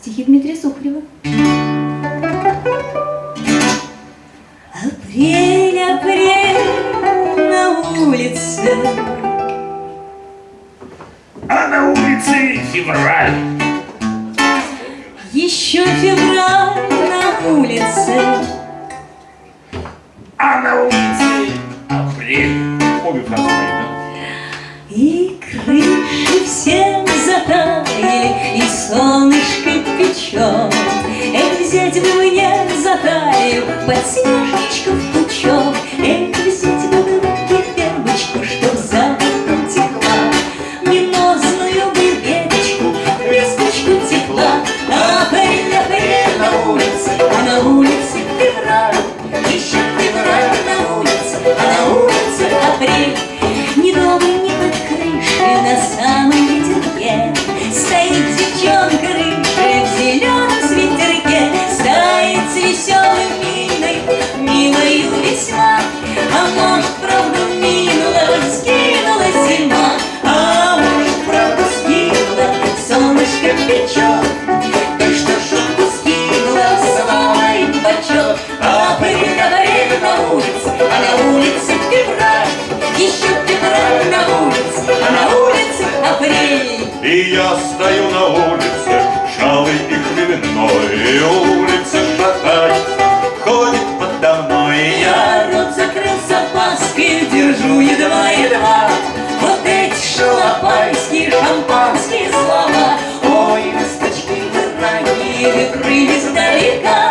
Стихи Дмитрия Сухарева. Апрель, апрель на улице А на улице февраль Еще февраль на улице А на улице апрель Обе фразы да? И крыши всем затаяли, и печет. Взять бы мне за талию подснежничков пучок, улице февраль, еще февраль на улице, а на улице апрель. И я стою на улице, шалый и кривенной, и улица шатается, ходит подо мной. И я рот закрыл с запаской, держу едва-едва, вот эти шалопайские шампанские слова. Ой, ласточки, дорогие ранили крылья сдалека,